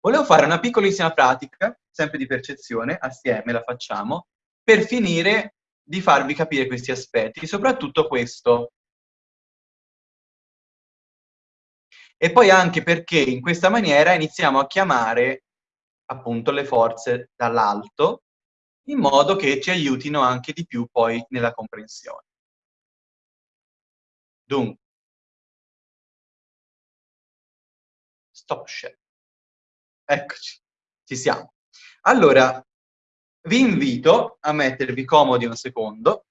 Volevo fare una piccolissima pratica, sempre di percezione, assieme la facciamo, per finire di farvi capire questi aspetti, soprattutto questo. E poi anche perché in questa maniera iniziamo a chiamare appunto le forze dall'alto, in modo che ci aiutino anche di più poi nella comprensione. Dunque, stop share. Eccoci, ci siamo. Allora, vi invito a mettervi comodi un secondo.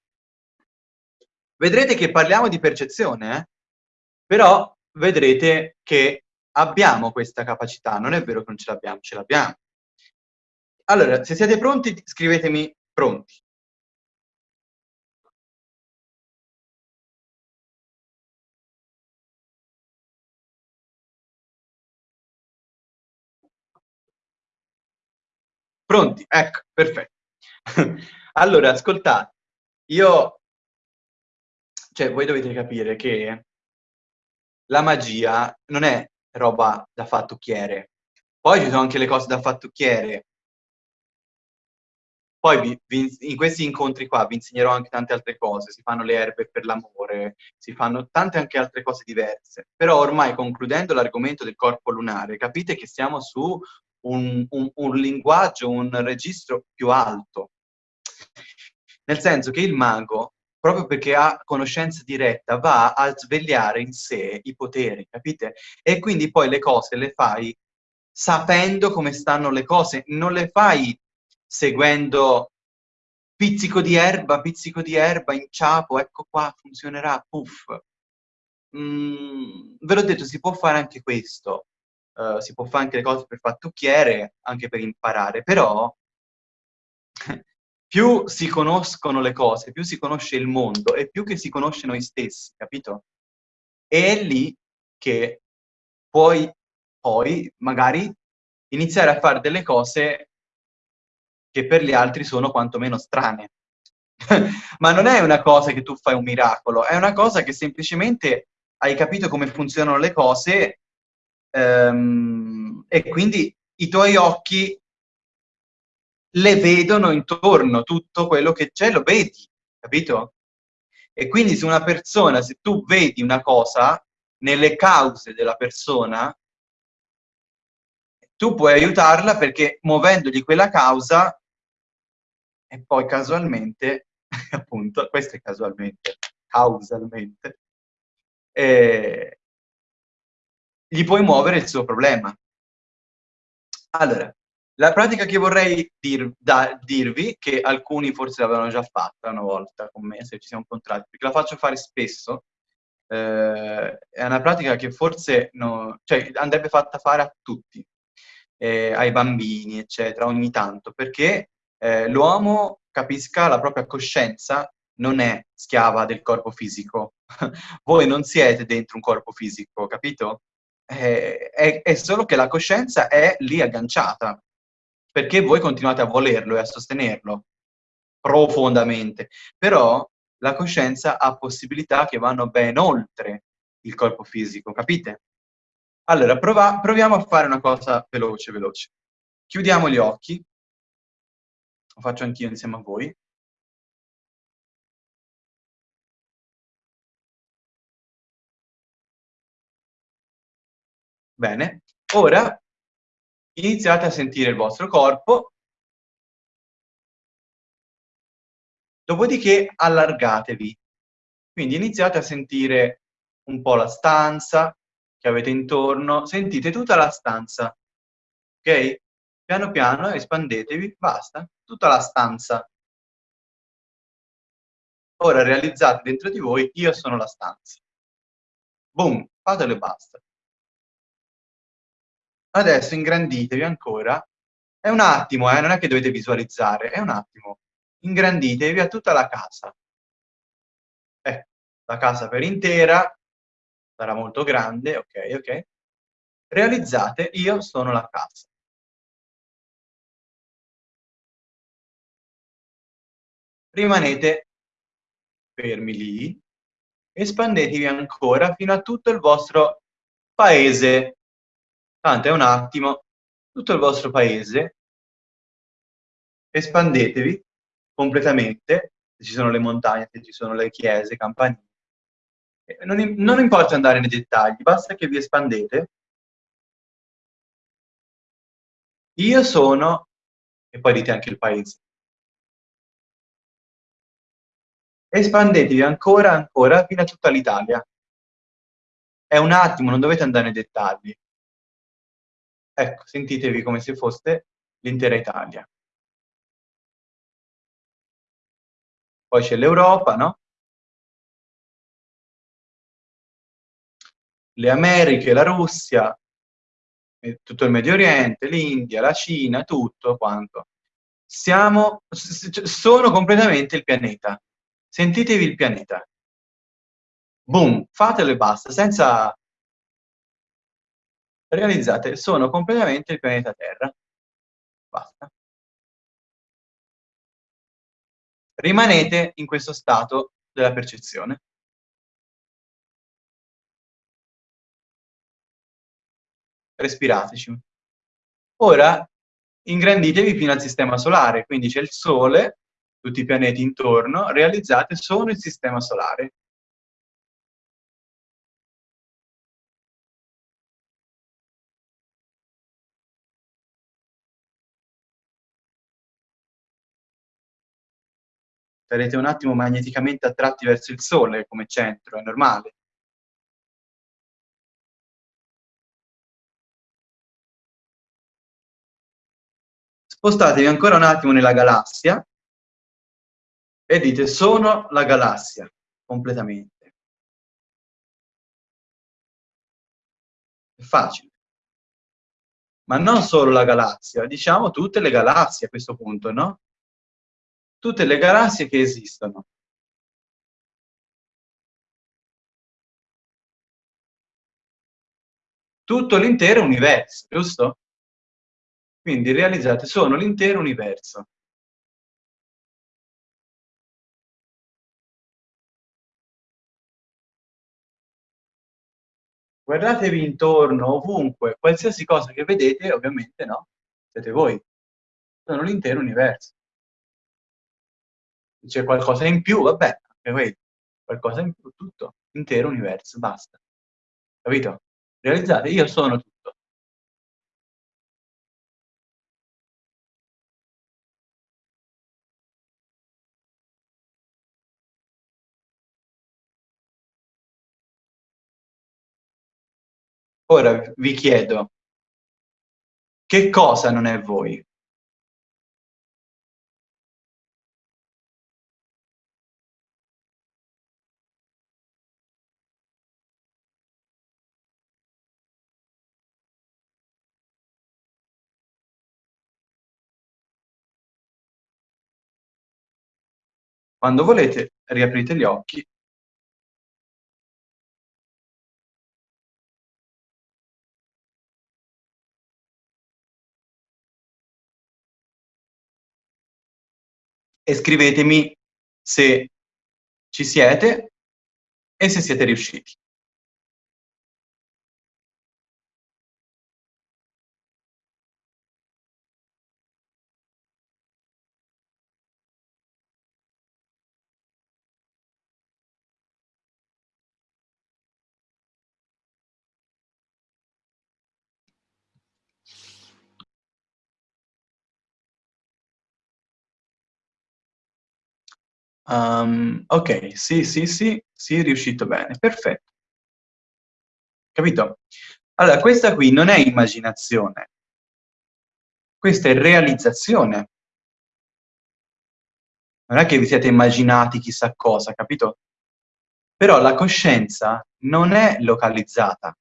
Vedrete che parliamo di percezione, eh? però vedrete che abbiamo questa capacità, non è vero che non ce l'abbiamo, ce l'abbiamo. Allora, se siete pronti, scrivetemi pronti. Pronti? Ecco, perfetto. allora, ascoltate, io... Cioè, voi dovete capire che la magia non è roba da fattucchiere. Poi ci sono anche le cose da fattucchiere. Poi vi, vi, in questi incontri qua vi insegnerò anche tante altre cose, si fanno le erbe per l'amore, si fanno tante anche altre cose diverse. Però ormai concludendo l'argomento del corpo lunare, capite che siamo su un, un, un linguaggio, un registro più alto. Nel senso che il mago proprio perché ha conoscenza diretta, va a svegliare in sé i poteri, capite? E quindi poi le cose le fai sapendo come stanno le cose, non le fai seguendo pizzico di erba, pizzico di erba, inciapo, ecco qua, funzionerà, puff. Mm, ve l'ho detto, si può fare anche questo, uh, si può fare anche le cose per fattucchiere, anche per imparare, però più si conoscono le cose, più si conosce il mondo e più che si conosce noi stessi, capito? E è lì che puoi poi magari iniziare a fare delle cose che per gli altri sono quantomeno strane. Ma non è una cosa che tu fai un miracolo, è una cosa che semplicemente hai capito come funzionano le cose ehm, e quindi i tuoi occhi le vedono intorno, tutto quello che c'è lo vedi, capito? E quindi se una persona, se tu vedi una cosa nelle cause della persona, tu puoi aiutarla perché muovendogli quella causa e poi casualmente, appunto, questo è casualmente, causalmente, eh, gli puoi muovere il suo problema. Allora, la pratica che vorrei dir, da, dirvi, che alcuni forse l'avevano già fatta una volta con me, se ci siamo incontrati, perché la faccio fare spesso, eh, è una pratica che forse no, cioè, andrebbe fatta fare a tutti, eh, ai bambini, eccetera, ogni tanto, perché eh, l'uomo capisca la propria coscienza non è schiava del corpo fisico. Voi non siete dentro un corpo fisico, capito? Eh, è, è, solo che la coscienza è lì agganciata perché voi continuate a volerlo e a sostenerlo profondamente, però la coscienza ha possibilità che vanno ben oltre il corpo fisico, capite? Allora, prova, proviamo a fare una cosa veloce, veloce. Chiudiamo gli occhi, lo faccio anch'io insieme a voi. Bene, ora iniziate a sentire il vostro corpo, dopodiché allargatevi. Quindi iniziate a sentire un po' la stanza che avete intorno, sentite tutta la stanza, ok? Piano piano espandetevi, basta, tutta la stanza. Ora realizzate dentro di voi, io sono la stanza. Boom, fatelo e basta. Adesso ingranditevi ancora. È un attimo, eh, non è che dovete visualizzare, è un attimo. Ingranditevi a tutta la casa. Eh, la casa per intera, sarà molto grande, ok, ok. Realizzate, io sono la casa. Rimanete fermi lì, espandetevi ancora fino a tutto il vostro paese è un attimo, tutto il vostro paese, espandetevi completamente, se ci sono le montagne, se ci sono le chiese, campanili. Non, non importa andare nei dettagli, basta che vi espandete. Io sono, e poi dite anche il paese. Espandetevi ancora, ancora, fino a tutta l'Italia. È un attimo, non dovete andare nei dettagli. Ecco, sentitevi come se foste l'intera Italia. Poi c'è l'Europa, no? Le Americhe, la Russia, tutto il Medio Oriente, l'India, la Cina, tutto quanto. Siamo, sono completamente il pianeta. Sentitevi il pianeta. Boom, fatelo e basta, senza... Realizzate, sono completamente il pianeta Terra. Basta. Rimanete in questo stato della percezione. Respirateci. Ora ingranditevi fino al sistema solare, quindi c'è il Sole, tutti i pianeti intorno, realizzate sono il sistema solare. Sarete un attimo magneticamente attratti verso il Sole come centro, è normale. Spostatevi ancora un attimo nella galassia e dite sono la galassia, completamente. È facile. Ma non solo la galassia, diciamo tutte le galassie a questo punto, no? Tutte le galassie che esistono. Tutto l'intero universo, giusto? Quindi realizzate, sono l'intero universo. Guardatevi intorno, ovunque, qualsiasi cosa che vedete, ovviamente no, siete voi. Sono l'intero universo c'è qualcosa in più, vabbè, qualcosa in più, tutto, intero universo, basta. Capito? Realizzate, io sono tutto. Ora vi chiedo, che cosa non è voi? Quando volete, riaprite gli occhi. E scrivetemi se ci siete e se siete riusciti. Um, ok, sì, sì, sì, sì, riuscito bene, perfetto. Capito? Allora, questa qui non è immaginazione, questa è realizzazione. Non è che vi siete immaginati chissà cosa, capito? Però la coscienza non è localizzata.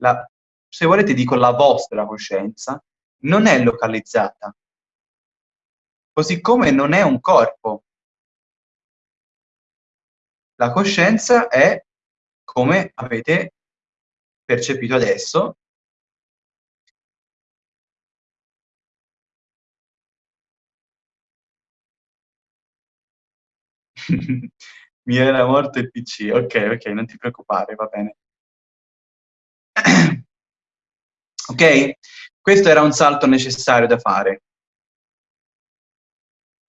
La, se volete dico la vostra coscienza, non è localizzata. Così come non è un corpo. La coscienza è, come avete percepito adesso, mi era morto il PC, ok, ok, non ti preoccupare, va bene. ok? Questo era un salto necessario da fare.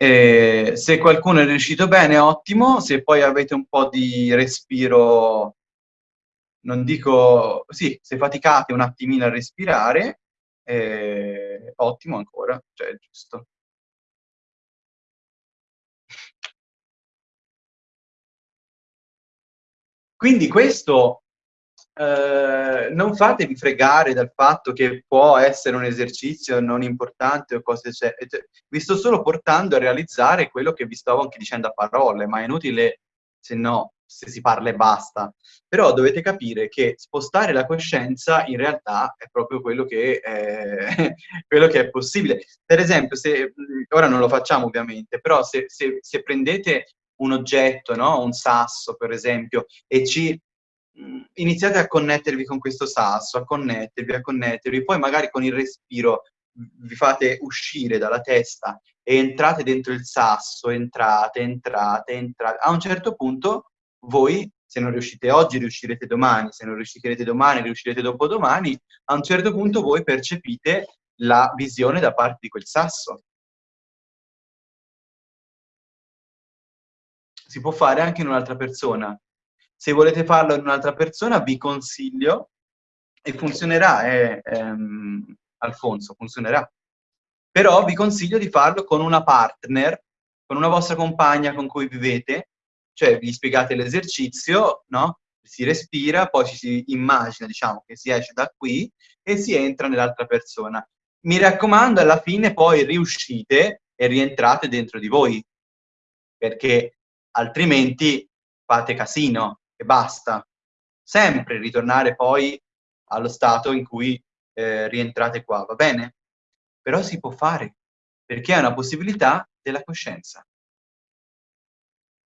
E se qualcuno è riuscito bene, ottimo, se poi avete un po' di respiro, non dico, sì, se faticate un attimino a respirare, eh, ottimo ancora, cioè è giusto. Quindi questo eh, non fatevi fregare dal fatto che può essere un esercizio non importante o cose c'è. Vi sto solo portando a realizzare quello che vi stavo anche dicendo a parole, ma è inutile se no, se si parla e basta. Però dovete capire che spostare la coscienza in realtà è proprio quello che, eh, quello che è possibile. Per esempio, se, ora non lo facciamo ovviamente, però se, se, se prendete un oggetto, no? un sasso per esempio, e ci iniziate a connettervi con questo sasso, a connettervi, a connettervi, poi magari con il respiro vi fate uscire dalla testa e entrate dentro il sasso, entrate, entrate, entrate. A un certo punto voi, se non riuscite oggi, riuscirete domani, se non riuscirete domani, riuscirete dopodomani, a un certo punto voi percepite la visione da parte di quel sasso. Si può fare anche in un'altra persona. Se volete farlo in un'altra persona, vi consiglio, e funzionerà, eh, ehm, Alfonso, funzionerà. Però vi consiglio di farlo con una partner, con una vostra compagna con cui vivete, cioè vi spiegate l'esercizio, no? Si respira, poi ci si immagina, diciamo, che si esce da qui e si entra nell'altra persona. Mi raccomando, alla fine poi riuscite e rientrate dentro di voi, perché altrimenti fate casino, e basta. Sempre ritornare poi allo stato in cui eh, rientrate qua, va bene? Però si può fare, perché è una possibilità della coscienza.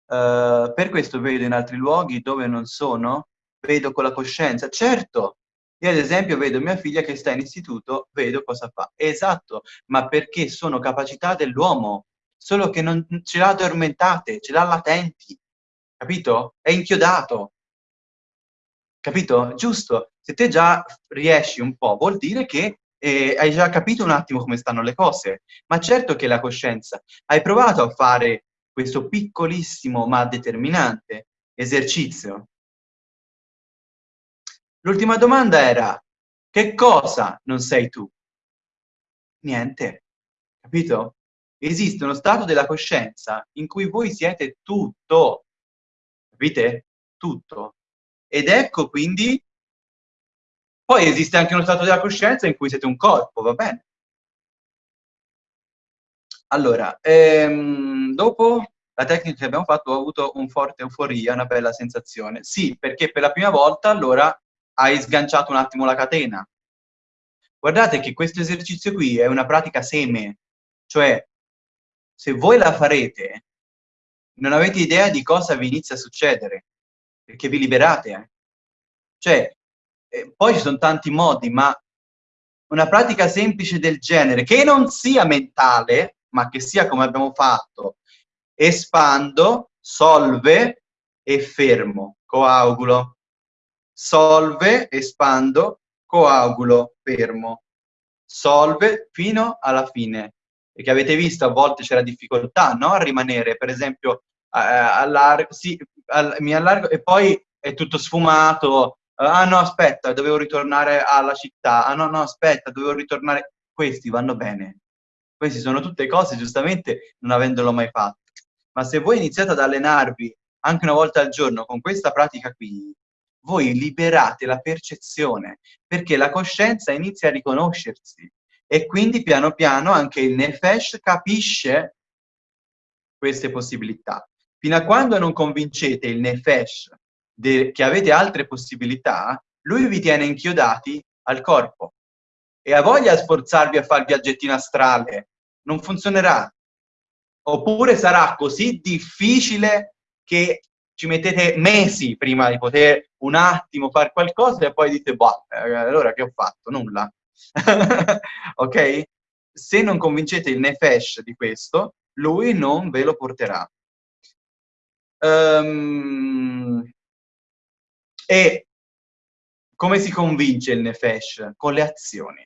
Uh, per questo vedo in altri luoghi dove non sono, vedo con la coscienza. Certo, io ad esempio vedo mia figlia che sta in istituto, vedo cosa fa. Esatto, ma perché sono capacità dell'uomo, solo che non ce l'ha addormentate, ce l'ha latenti capito? È inchiodato, capito? Giusto, se te già riesci un po', vuol dire che eh, hai già capito un attimo come stanno le cose, ma certo che la coscienza, hai provato a fare questo piccolissimo ma determinante esercizio. L'ultima domanda era, che cosa non sei tu? Niente, capito? Esiste uno stato della coscienza in cui voi siete tutto, capite? Tutto. Ed ecco quindi, poi esiste anche uno stato della coscienza in cui siete un corpo, va bene? Allora, ehm, dopo la tecnica che abbiamo fatto ho avuto un forte euforia, una bella sensazione. Sì, perché per la prima volta allora hai sganciato un attimo la catena. Guardate che questo esercizio qui è una pratica seme, cioè se voi la farete non avete idea di cosa vi inizia a succedere, perché vi liberate. Eh. Cioè, eh, poi ci sono tanti modi, ma una pratica semplice del genere, che non sia mentale, ma che sia come abbiamo fatto, espando, solve e fermo, coagulo. Solve, espando, coagulo, fermo. Solve fino alla fine perché avete visto a volte c'è la difficoltà no? a rimanere, per esempio, eh, allargo, sì, all mi allargo e poi è tutto sfumato, ah no aspetta, dovevo ritornare alla città, ah no no aspetta, dovevo ritornare, questi vanno bene, queste sono tutte cose giustamente non avendolo mai fatto, ma se voi iniziate ad allenarvi anche una volta al giorno con questa pratica qui, voi liberate la percezione, perché la coscienza inizia a riconoscersi, e quindi piano piano anche il Nefesh capisce queste possibilità. Fino a quando non convincete il Nefesh che avete altre possibilità, lui vi tiene inchiodati al corpo e ha voglia di sforzarvi a fare il viaggettino astrale, non funzionerà. Oppure sarà così difficile che ci mettete mesi prima di poter un attimo fare qualcosa e poi dite, boh, allora che ho fatto? Nulla. ok? Se non convincete il Nefesh di questo, lui non ve lo porterà. Um, e come si convince il Nefesh? Con le azioni.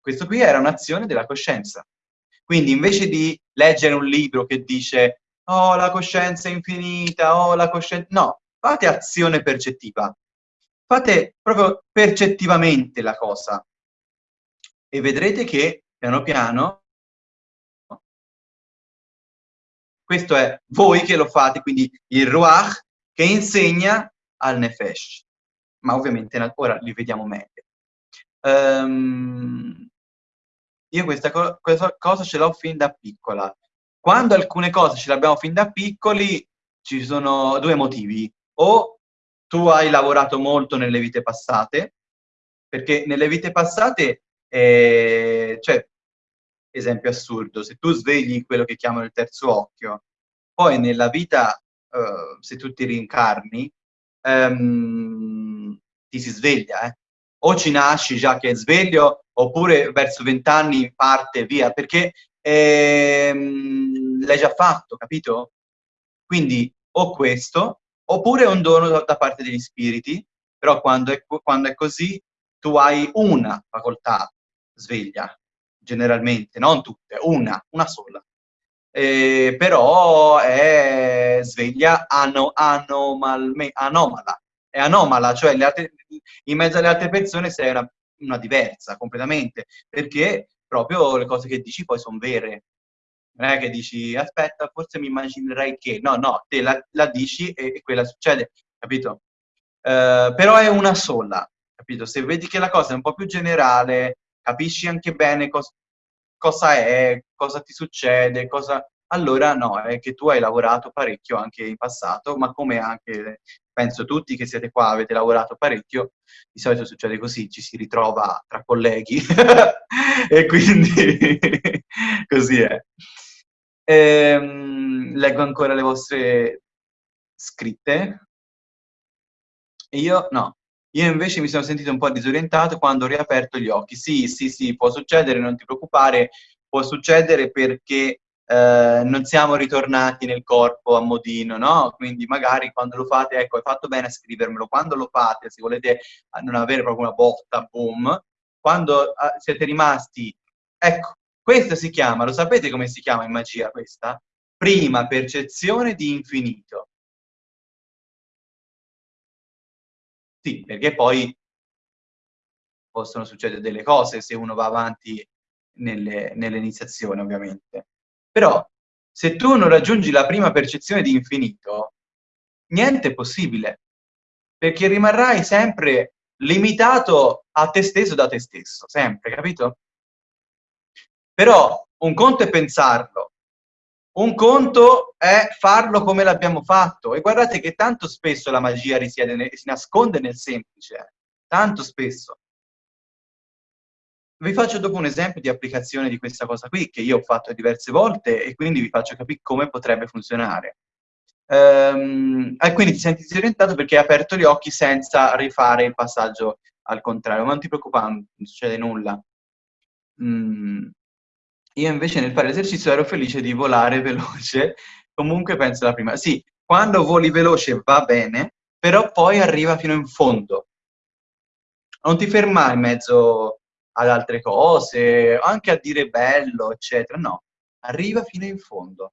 questo qui era un'azione della coscienza. Quindi invece di leggere un libro che dice oh la coscienza è infinita, oh la coscienza... No, fate azione percettiva. Fate proprio percettivamente la cosa. E vedrete che piano piano questo è voi che lo fate, quindi il Ruach che insegna al Nefesh. Ma ovviamente ora li vediamo meglio. Um, io questa, co questa cosa ce l'ho fin da piccola. Quando alcune cose ce le abbiamo fin da piccoli, ci sono due motivi. O tu hai lavorato molto nelle vite passate, perché nelle vite passate, eh, cioè, esempio assurdo, se tu svegli quello che chiamano il terzo occhio, poi nella vita, uh, se tu ti rincarni, um, ti si sveglia, eh? o ci nasci già che è sveglio, oppure verso vent'anni parte via, perché ehm, l'hai già fatto, capito? Quindi o questo, oppure è un dono da, parte degli spiriti, però quando è, quando è così tu hai una facoltà sveglia, generalmente, non tutte, una, una sola. Eh, però è sveglia ano, anomalme, anomala, è anomala, cioè altre, in mezzo alle altre persone sei una, una, diversa completamente, perché proprio le cose che dici poi sono vere. Non è che dici, aspetta, forse mi immaginerei che... No, no, te la, la dici e, e, quella succede, capito? Uh, però è una sola, capito? Se vedi che la cosa è un po' più generale, capisci anche bene cos cosa è, cosa ti succede, cosa... Allora no, è che tu hai lavorato parecchio anche in passato, ma come anche penso tutti che siete qua, avete lavorato parecchio, di solito succede così, ci si ritrova tra colleghi e quindi così è. Ehm, leggo ancora le vostre scritte. Io no, io invece mi sono sentito un po' disorientato quando ho riaperto gli occhi. Sì, sì, sì, può succedere, non ti preoccupare, può succedere perché eh, non siamo ritornati nel corpo a modino, no? Quindi magari quando lo fate, ecco, hai fatto bene a scrivermelo, quando lo fate, se volete non avere proprio una botta, boom, quando uh, siete rimasti, ecco, questa si chiama, lo sapete come si chiama in magia questa? Prima percezione di infinito. Sì, perché poi possono succedere delle cose se uno va avanti nell'iniziazione, ovviamente. Però se tu non raggiungi la prima percezione di infinito, niente è possibile, perché rimarrai sempre limitato a te stesso da te stesso, sempre, capito? Però un conto è pensarlo, un conto è farlo come l'abbiamo fatto. E guardate che tanto spesso la magia risiede, si nasconde nel semplice, tanto spesso. Vi faccio dopo un esempio di applicazione di questa cosa qui, che io ho fatto diverse volte e quindi vi faccio capire come potrebbe funzionare. Ehm, quindi ti senti disorientato perché hai aperto gli occhi senza rifare il passaggio al contrario, ma non ti preoccupare, non succede nulla. Mm. Io invece nel fare l'esercizio ero felice di volare veloce, comunque penso la prima. Sì, quando voli veloce va bene, però poi arriva fino in fondo. Non ti fermare in mezzo ad altre cose, anche a dire bello, eccetera. No, arriva fino in fondo.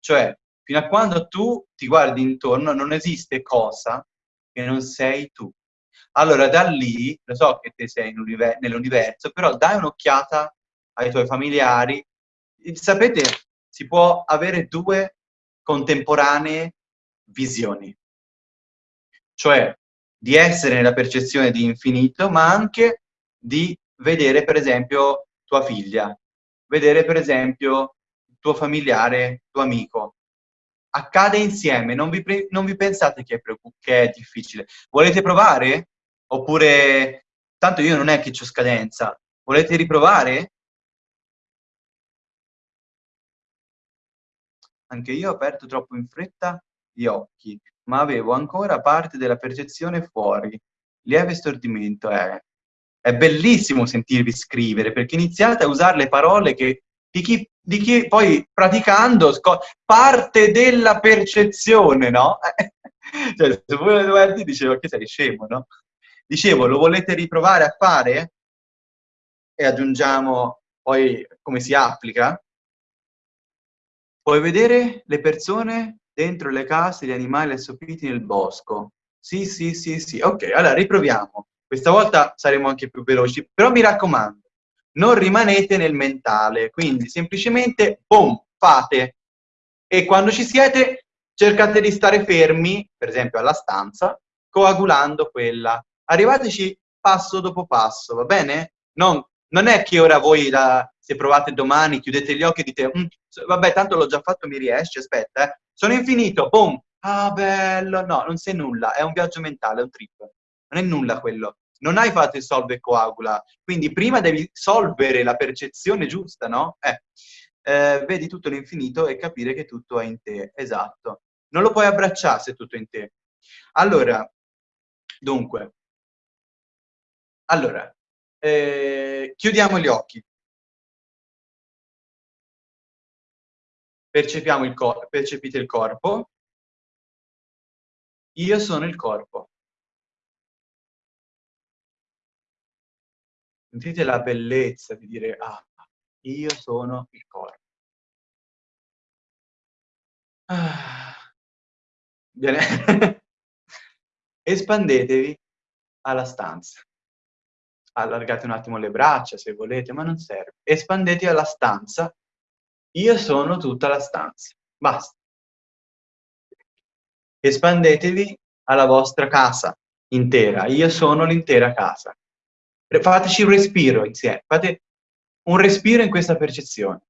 Cioè, fino a quando tu ti guardi intorno, non esiste cosa che non sei tu. Allora, da lì, lo so che te sei nell'universo, però dai un'occhiata ai tuoi familiari. Sapete, si può avere due contemporanee visioni. Cioè, di essere nella percezione di infinito, ma anche di vedere per esempio tua figlia, vedere per esempio tuo familiare, tuo amico. Accade insieme, non vi, non vi pensate che è, che è difficile. Volete provare? Oppure, tanto io non è che ho scadenza, volete riprovare? Anche io ho aperto troppo in fretta gli occhi, ma avevo ancora parte della percezione fuori. Lieve stordimento, eh è bellissimo sentirvi scrivere, perché iniziate a usare le parole che, di, chi, di chi poi praticando parte della percezione, no? cioè, se voi dovete dicevo che sei scemo, no? Dicevo, lo volete riprovare a fare? e aggiungiamo poi come si applica, puoi vedere le persone dentro le case, gli animali assopiti nel bosco. Sì, sì, sì, sì. Ok, allora riproviamo. Questa volta saremo anche più veloci, però mi raccomando, non rimanete nel mentale, quindi semplicemente, boom, fate. E quando ci siete, cercate di stare fermi, per esempio alla stanza, coagulando quella. Arrivateci passo dopo passo, va bene? Non, non è che ora voi, la, se provate domani, chiudete gli occhi e dite, mm, vabbè, tanto l'ho già fatto, mi riesce, aspetta, eh. Sono infinito, boom, ah bello, no, non sei nulla, è un viaggio mentale, è un trip. Non è nulla quello. Non hai fatto il solve e coagula, quindi prima devi solvere la percezione giusta, no? Eh, eh, vedi tutto l'infinito e capire che tutto è in te, esatto. Non lo puoi abbracciare se tutto è in te. Allora, dunque, allora, eh, chiudiamo gli occhi. Percepiamo il percepite il corpo. Io sono il corpo. Sentite la bellezza di dire, ah, io sono il corpo. Ah. Bene. Espandetevi alla stanza allargate un attimo le braccia se volete, ma non serve. Espandete alla stanza. Io sono tutta la stanza. Basta. Espandetevi alla vostra casa intera. Io sono l'intera casa. Fateci un respiro insieme. Fate un respiro in questa percezione.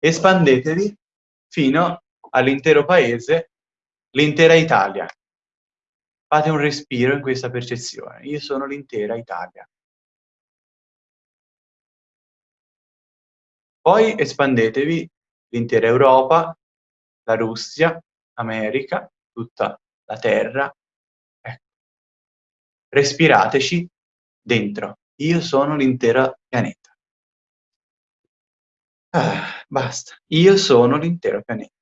Espandetevi fino all'intero paese, l'intera Italia. Fate un respiro in questa percezione. Io sono l'intera Italia. Poi espandetevi l'intera Europa, la Russia, America, tutta la Terra. Ecco. Respirateci dentro. Io sono l'intero pianeta. Ah, basta. Io sono l'intero pianeta.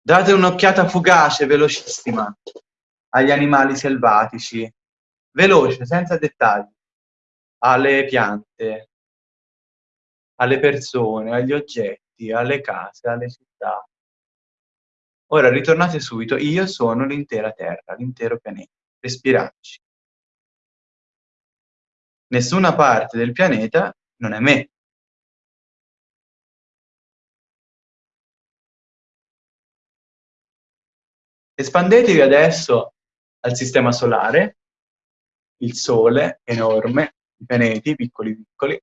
Date un'occhiata fugace, velocissima, agli animali selvatici, veloce, senza dettagli, alle piante, alle persone, agli oggetti, alle case, alle città. Ora ritornate subito, io sono l'intera Terra, l'intero pianeta. Respirateci. Nessuna parte del pianeta non è me. Espandetevi adesso al sistema solare, il Sole enorme, i pianeti piccoli piccoli.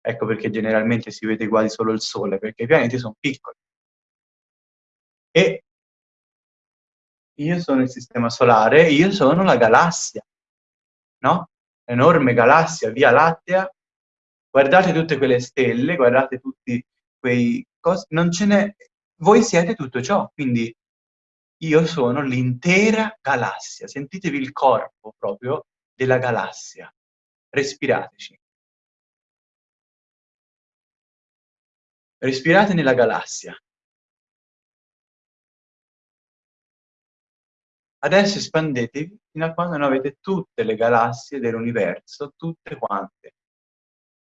Ecco perché generalmente si vede quasi solo il Sole, perché i pianeti sono piccoli. E io sono il sistema solare, io sono la galassia, no? Enorme galassia, Via Lattea. Guardate tutte quelle stelle, guardate tutti quei cose, non ce n'è... Voi siete tutto ciò, quindi io sono l'intera galassia. Sentitevi il corpo proprio della galassia. Respirateci. Respirate nella galassia. Adesso espandetevi fino a quando non avete tutte le galassie dell'universo, tutte quante.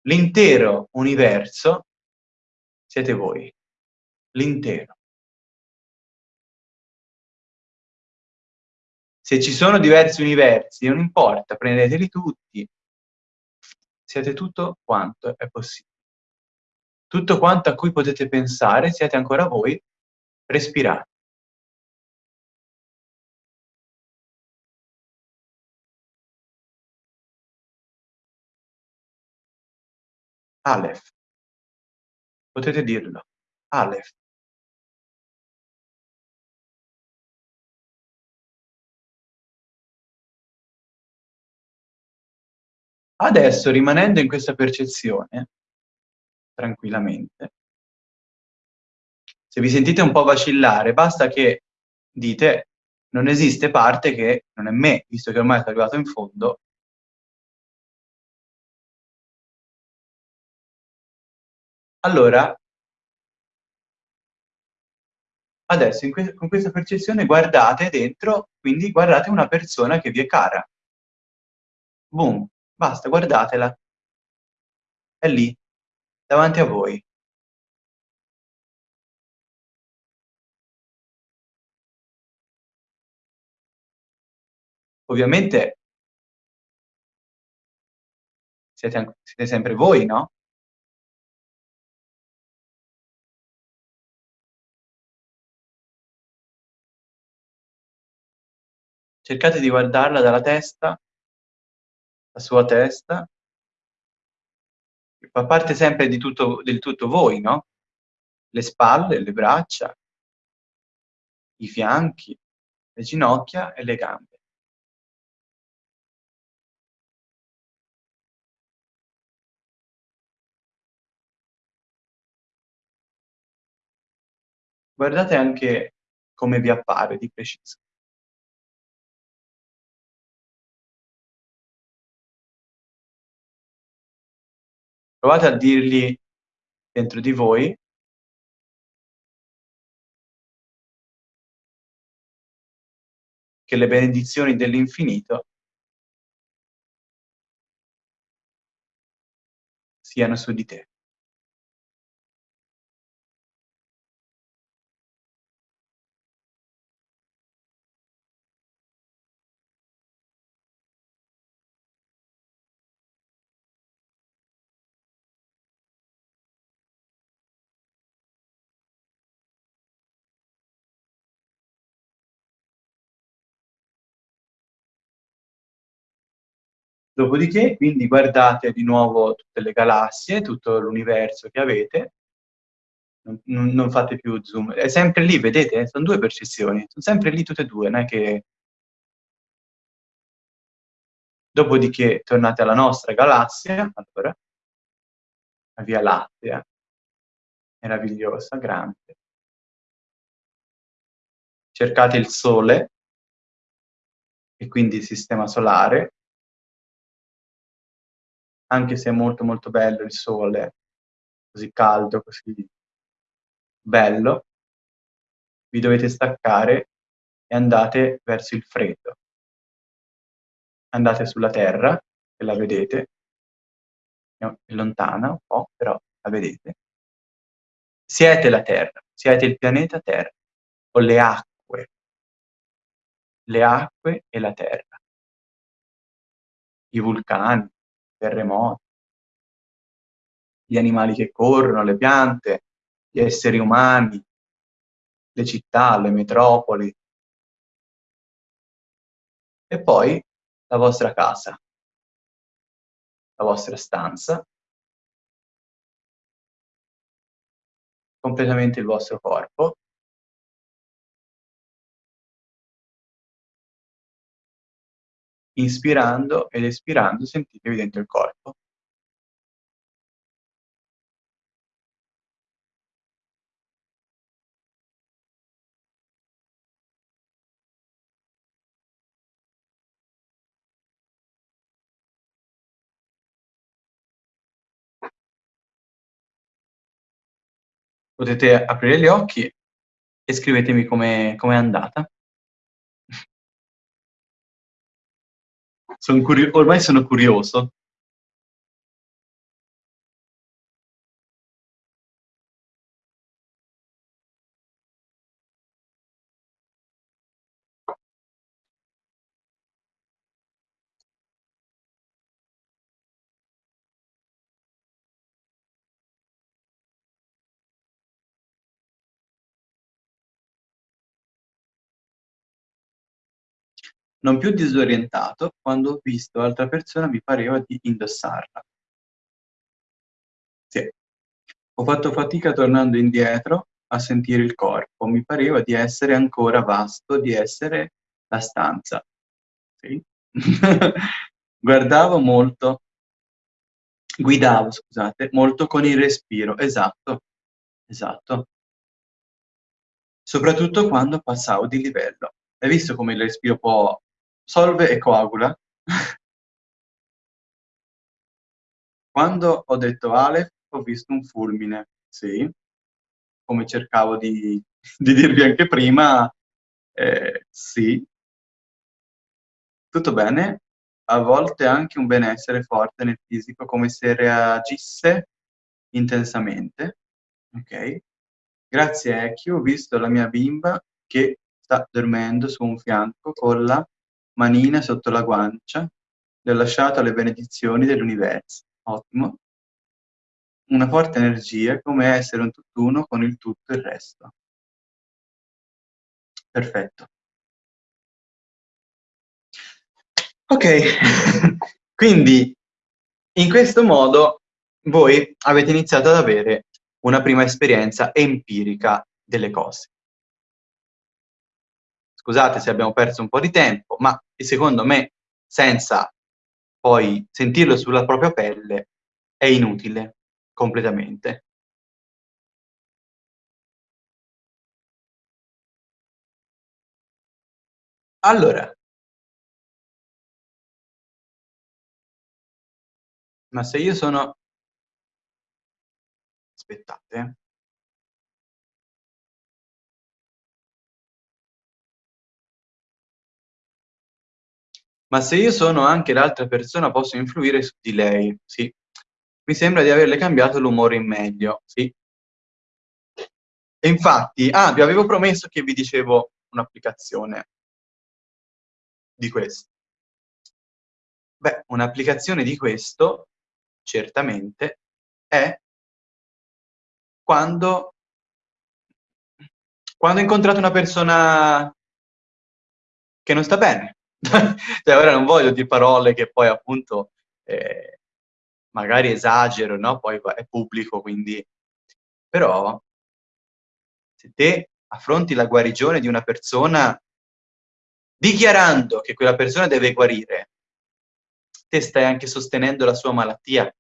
L'intero universo siete voi. L'intero. Se ci sono diversi universi, non importa, prendeteli tutti. Siete tutto quanto è possibile. Tutto quanto a cui potete pensare, siete ancora voi, respirate. Aleph. Potete dirlo. Aleph. Adesso, rimanendo in questa percezione, tranquillamente, se vi sentite un po' vacillare, basta che dite non esiste parte che non è me, visto che ormai è arrivato in fondo. Allora, Adesso que con questa percezione guardate dentro, quindi guardate una persona che vi è cara. Boom, basta, guardatela. È lì, davanti a voi. Ovviamente siete siete sempre voi, no? Cercate di guardarla dalla testa la sua testa fa parte sempre di tutto del tutto voi, no, le spalle, le braccia i fianchi, le ginocchia e le gambe. Guardate anche come vi appare di preciso. Provate a dirgli dentro di voi che le benedizioni dell'infinito siano su di te. Dopodiché, quindi guardate di nuovo tutte le galassie, tutto l'universo che avete. Non non fate più zoom, è sempre lì, vedete? Son 2 percezioni, son sempre lì tutte e 2, non è che Dopodiché tornate alla nostra galassia, allora. La Via Lattea. Meravigliosa, grande. Cercate il Sole e quindi il sistema solare anche se è molto, molto bello il sole, così caldo, così bello vi dovete staccare e andate verso il freddo. Andate sulla Terra, che la vedete è lontana un po', però la vedete. Siete la Terra, siete il pianeta Terra, o le acque. Le acque e la terra. I vulcani, terremoti gli animali che corrono, le piante, gli esseri umani, le città, le metropoli. E poi la vostra casa. La vostra stanza. Completamente il vostro corpo. Inspirando ed espirando sentitevi dentro il corpo. Potete aprire gli occhi e scrivetemi come com'è andata. Son curio ormai sono curioso. Non più disorientato, quando ho visto l'altra persona mi pareva di indossarla. Sì. Ho fatto fatica tornando indietro a sentire il corpo, mi pareva di essere ancora vasto, di essere la stanza. Sì. Guardavo molto guidavo scusate, molto con il respiro, esatto, esatto. Soprattutto quando passavo di livello. Hai visto come il respiro può solve e coagula? Quando ho detto Aleph ho visto un fulmine, sì, come cercavo di di dirvi anche prima, eh, sì, tutto bene, a volte anche un benessere forte nel fisico, come se reagisse intensamente, ok? Grazie Ecchio, ho visto la mia bimba che sta dormendo su un fianco con la manina sotto la guancia, le ho lasciato le benedizioni dell'universo. Ottimo. Una forte energia, come essere un tutt'uno con il tutto e il resto. Perfetto. Ok, quindi in questo modo voi avete iniziato ad avere una prima esperienza empirica delle cose. Scusate se abbiamo perso un po' di tempo, ma secondo me senza poi sentirlo sulla propria pelle è inutile completamente. Allora, ma se io sono... Aspettate. Ma se io sono anche l'altra persona posso influire su di lei, sì. Mi sembra di averle cambiato l'umore in meglio, sì. E infatti, ah, vi avevo promesso che vi dicevo un'applicazione di questo. Beh, un'applicazione di questo, certamente, è quando, quando incontrate una persona che non sta bene. cioè, ora non voglio dire parole che poi appunto eh, magari esagero, no? Poi è pubblico, quindi... Però, se te affronti la guarigione di una persona dichiarando che quella persona deve guarire, te stai anche sostenendo la sua malattia.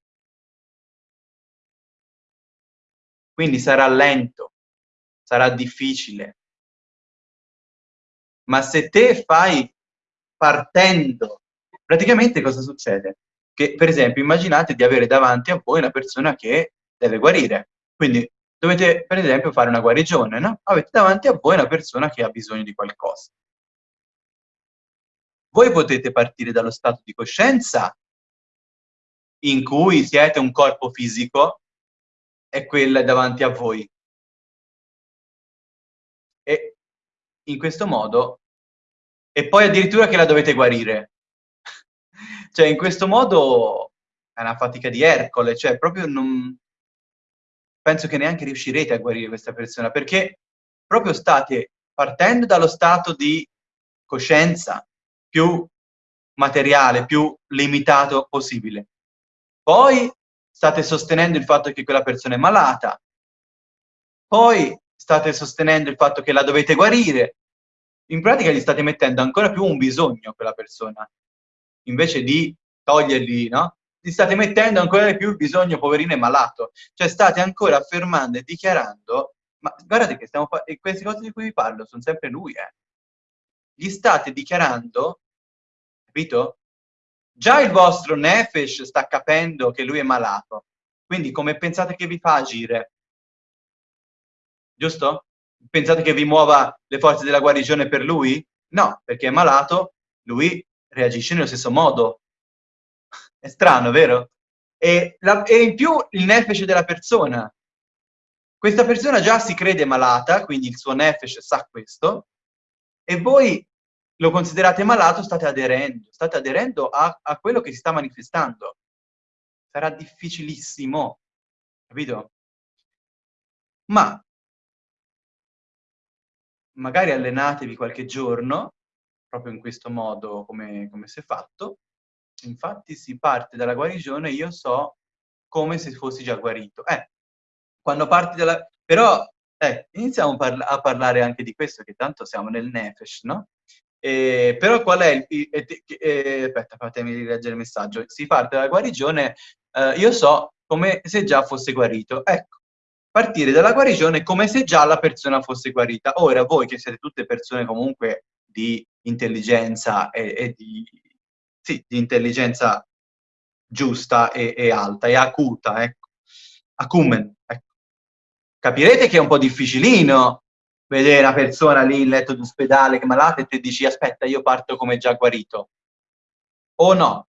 Quindi sarà lento, sarà difficile. Ma se te fai partendo, praticamente cosa succede? Che, per esempio, immaginate di avere davanti a voi una persona che deve guarire. Quindi dovete, per esempio, fare una guarigione, no? Avete davanti a voi una persona che ha bisogno di qualcosa. Voi potete partire dallo stato di coscienza in cui siete un corpo fisico e quella davanti a voi. E in questo modo, e poi addirittura che la dovete guarire. cioè, in questo modo è una fatica di Ercole, cioè proprio non... Penso che neanche riuscirete a guarire questa persona, perché proprio state partendo dallo stato di coscienza più materiale, più limitato possibile. Poi state sostenendo il fatto che quella persona è malata, poi state sostenendo il fatto che la dovete guarire, in pratica gli state mettendo ancora più un bisogno a quella persona, invece di togliergli, no? Gli state mettendo ancora di più il bisogno, poverino, è malato. Cioè state ancora affermando e dichiarando, ma guardate che stiamo e queste cose di cui vi parlo sono sempre lui, eh. Gli state dichiarando, capito? Già il vostro Nefesh sta capendo che lui è malato, quindi come pensate che vi fa agire? Giusto? Pensate che vi muova le forze della guarigione per lui? No, perché è malato, lui reagisce nello stesso modo. È strano, vero? E, la, e in più il nefesh della persona. Questa persona già si crede malata, quindi il suo nefesh sa questo, e voi lo considerate malato, state aderendo, state aderendo a, a quello che si sta manifestando. Sarà difficilissimo, capito? Ma magari allenatevi qualche giorno, proprio in questo modo come, come si è fatto, infatti si parte dalla guarigione, io so come se fossi già guarito. Eh, quando parti dalla... Però, eh, iniziamo parla a parlare anche di questo, che tanto siamo nel Nefesh, no? Eh, però qual è il... Eh, aspetta, fatemi rileggere il messaggio. Si parte dalla guarigione, eh, io so come se già fosse guarito. Ecco, partire dalla guarigione come se già la persona fosse guarita. Ora, voi che siete tutte persone comunque di intelligenza e, e di, sì, di intelligenza giusta e, e, alta e acuta, ecco. Acumen, ecco. Capirete che è un po' difficilino vedere una persona lì in letto d'ospedale che è malata e ti dici aspetta io parto come già guarito. O no?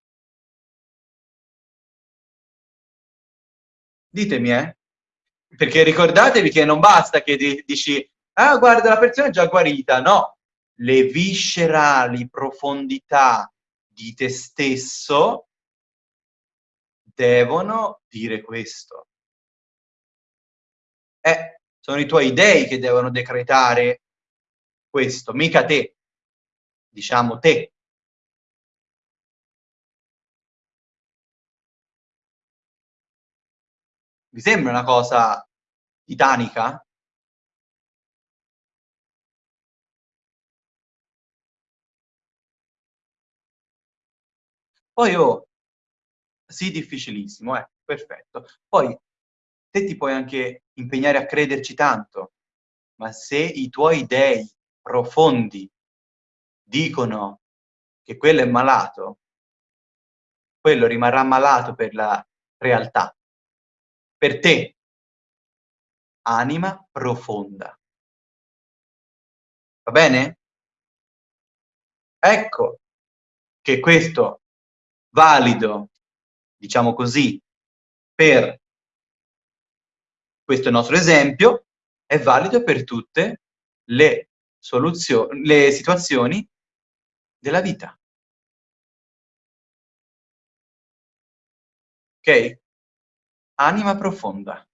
Ditemi, eh? Perché ricordatevi che non basta che dici ah guarda la persona è già guarita, no. Le viscerali profondità di te stesso devono dire questo. Eh, sono i tuoi dei che devono decretare questo, mica te. Diciamo te. Vi sembra una cosa titanica? Poi oh, sì, difficilissimo, eh, perfetto. Poi te ti puoi anche impegnare a crederci tanto, ma se i tuoi dei profondi dicono che quello è malato, quello rimarrà malato per la realtà. Per te, anima profonda. Va bene? Ecco che questo valido, diciamo così, per questo nostro esempio, è valido per tutte le, soluzioni, le situazioni della vita. Ok? Anima profonda.